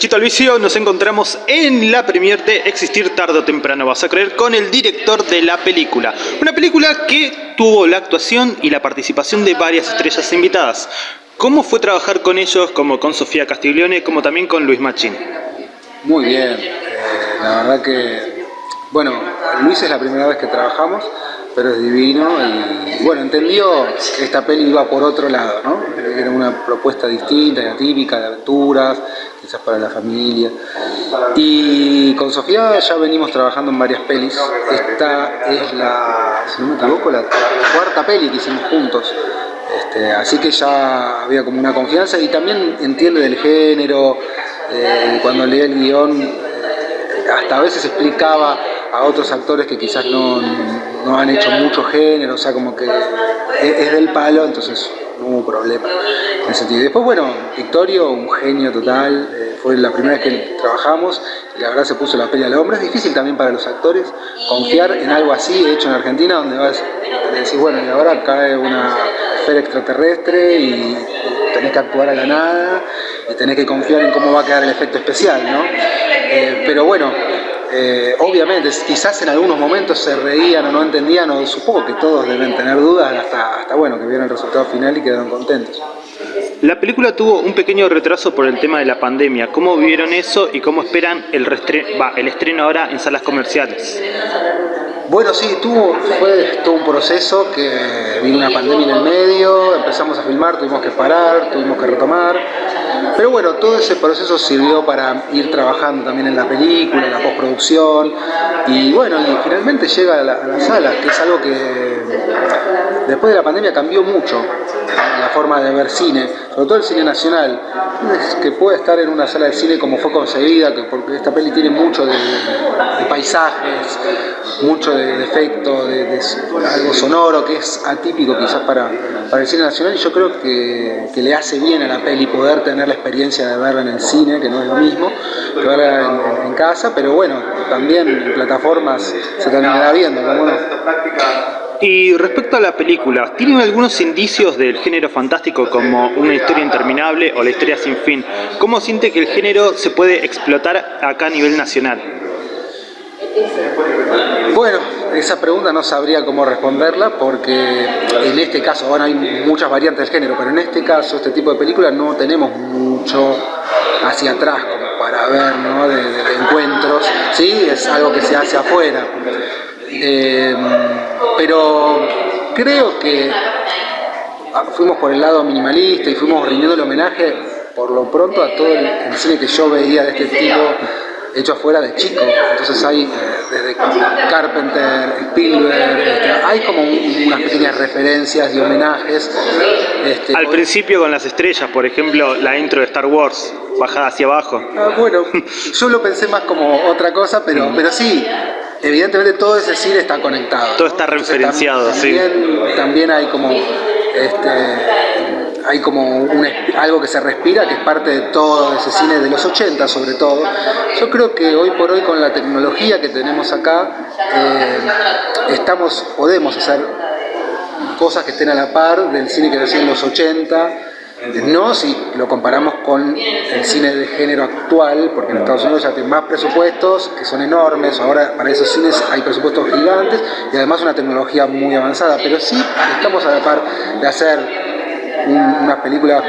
Derechito al nos encontramos en la premier de Existir tarde o temprano, vas a creer, con el director de la película. Una película que tuvo la actuación y la participación de varias estrellas invitadas. ¿Cómo fue trabajar con ellos, como con Sofía Castiglione, como también con Luis Machín? Muy bien, eh, la verdad que, bueno, Luis es la primera vez que trabajamos, pero es divino y bueno, entendió que esta peli iba por otro lado, ¿no? Era una propuesta distinta, atípica, de aventuras, quizás para la familia. Y con Sofía ya venimos trabajando en varias pelis. Esta es la, si no me equivoco, la cuarta peli que hicimos juntos. Este, así que ya había como una confianza y también entiende del género, eh, cuando leía el guion, hasta a veces explicaba a otros actores que quizás no, no han hecho mucho género, o sea, como que es, del palo, entonces no hubo problema en ese sentido. Después, bueno, Victorio, un genio total, eh, fue la primera vez que trabajamos y la verdad se puso la peli al hombro. Es difícil también para los actores confiar en algo así hecho en Argentina, donde vas a decir, bueno, y ahora cae una esfera extraterrestre y tenés que actuar a la nada y tenés que confiar en cómo va a quedar el efecto especial, ¿no? Eh, pero bueno, eh, obviamente, quizás en algunos momentos se reían o no entendían, o supongo que todos deben tener dudas hasta, hasta bueno, que vieron el resultado final y quedaron contentos. La película tuvo un pequeño retraso por el tema de la pandemia. ¿Cómo vieron eso y cómo esperan el, el estreno ahora en salas comerciales? Bueno, sí, tuvo, fue todo un proceso que vino una pandemia en el medio, empezamos a filmar, tuvimos que parar, tuvimos que retomar. Pero bueno, todo ese proceso sirvió para ir trabajando también en la película, en la postproducción. Y bueno, y finalmente llega a, la, a las salas, que es algo que después de la pandemia cambió mucho la forma de ver cine, sobre todo el cine nacional, que puede estar en una sala de cine como fue concebida, que porque esta peli tiene mucho de, paisajes, mucho de, efecto, de, algo sonoro que es atípico quizás para, para el cine nacional y yo creo que, le hace bien a la peli poder tener la experiencia de verla en el cine, que no es lo mismo que verla en, casa, pero bueno, también en plataformas se terminará viendo. Y respecto a la película, ¿tienen algunos indicios del género fantástico como una historia interminable o la historia sin fin? ¿Cómo siente que el género se puede explotar acá a nivel nacional? Bueno, esa pregunta no sabría cómo responderla porque en este caso, bueno, hay muchas variantes del género, pero en este caso, este tipo de películas no tenemos mucho hacia atrás como para ver, ¿no? De, encuentros, ¿sí? Es algo que se hace afuera. Eh, pero creo que fuimos por el lado minimalista y fuimos rindiendo el homenaje por lo pronto a todo el, cine que yo veía de este tipo hecho afuera de chico. Entonces hay eh, desde Carpenter, Spielberg, este, hay como unas pequeñas referencias y homenajes. Este, Al principio con las estrellas, por ejemplo, la intro de Star Wars, bajada hacia abajo. Ah, bueno, yo lo pensé más como otra cosa, pero, pero sí, evidentemente todo ese cine está conectado. Todo está referenciado, sí. También hay como, este, hay como algo que se respira, que es parte de todo ese cine de los 80 sobre todo. Yo creo que hoy por hoy con la tecnología que tenemos acá, eh, estamos, podemos hacer cosas que estén a la par del cine que hacía en los 80, no si lo comparamos con el cine de género actual, porque en Estados Unidos ya tienen más presupuestos, que son enormes, ahora para esos cines hay presupuestos gigantes y además una tecnología muy avanzada, pero sí estamos a la par de hacer unas películas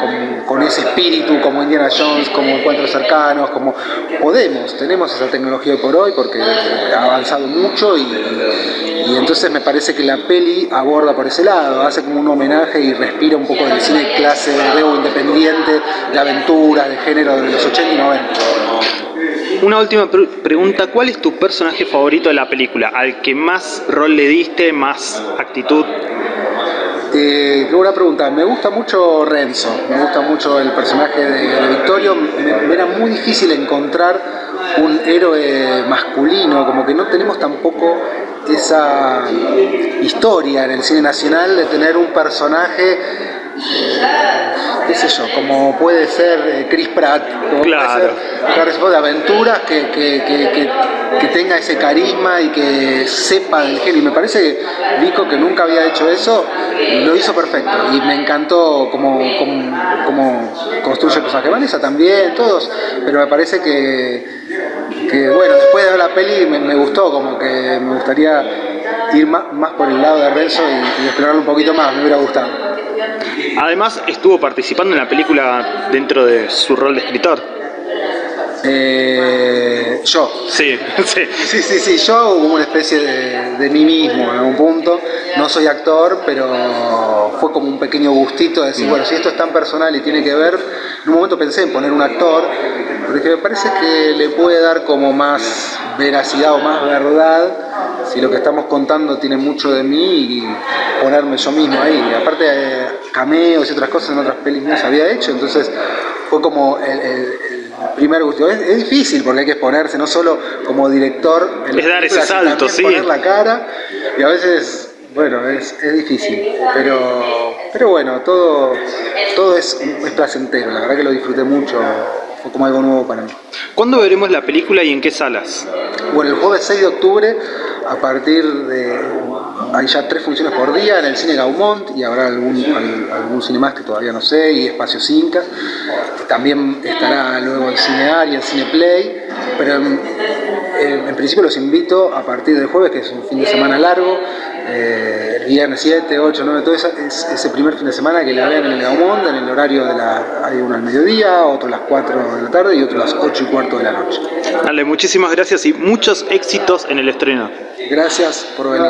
con, ese espíritu como Indiana Jones, como Encuentros Cercanos, como podemos, tenemos esa tecnología por hoy porque ha avanzado mucho y, entonces me parece que la peli aborda por ese lado, hace como un homenaje y respira un poco del cine clase de independiente, de aventura, de género de los 80 y 90. Una última pregunta, ¿cuál es tu personaje favorito de la película? ¿Al que más rol le diste, más actitud? Eh, una pregunta, me gusta mucho Renzo, me gusta mucho el personaje de, Victorio, me, era muy difícil encontrar un héroe masculino, como que no tenemos tampoco esa historia en el cine nacional de tener un personaje qué sé yo, como puede ser eh, Chris Pratt, como Claro. puede ser de aventuras que, que, que, que- tenga ese carisma y que sepa del género. Y me parece que Vico, que nunca había hecho eso, lo hizo perfecto. Y me encantó cómo, cómo, cómo construye el personaje. Vanessa también, todos, pero me parece que, que, bueno, después de ver la peli me, me gustó, como que me gustaría ir más, más por el lado de Renzo y, y explorarlo un poquito más, me hubiera gustado. Además estuvo participando en la película dentro de su rol de escritor. Eh, yo, Sí, sí. Sí, sí, sí, yo como una especie de, de mí mismo en algún punto. No soy actor, pero fue como un pequeño gustito de decir, bueno, si esto es tan personal y tiene que ver, en un momento pensé en poner un actor, porque me parece que le puede dar como más veracidad o más verdad si lo que estamos contando tiene mucho de mí y ponerme yo mismo ahí. Aparte, eh, cameos y otras cosas en otras pelis mías había hecho, entonces fue como el, el- el primer gusto. Es, es difícil porque hay que exponerse, no solo como director, en Es dar ese salto, sí. poner la cara y a veces, bueno, es, es difícil, pero, pero bueno, todo, todo es, es placentero, la verdad que lo disfruté mucho, fue como algo nuevo para mí. ¿Cuándo veremos la película y en qué salas? Bueno, el jueves 6 de octubre, a partir de. Hay ya tres funciones por día en el cine Gaumont y habrá algún, al- algún cine más que todavía no sé, y Espacio Cinca. También estará luego el Cine Ar y el Cine Play, pero en, principio los invito a partir del jueves, que es un fin de semana largo, eh, el viernes 7, 8, 9, todo esa- es, ese primer fin de semana que la vean en el Gaumont, en el horario de la. Hay uno al mediodía, otro a las 4 de la tarde y otro a las 8 y cuarto de la noche. Dale, muchísimas gracias y muchos éxitos en el estreno. Gracias por venir.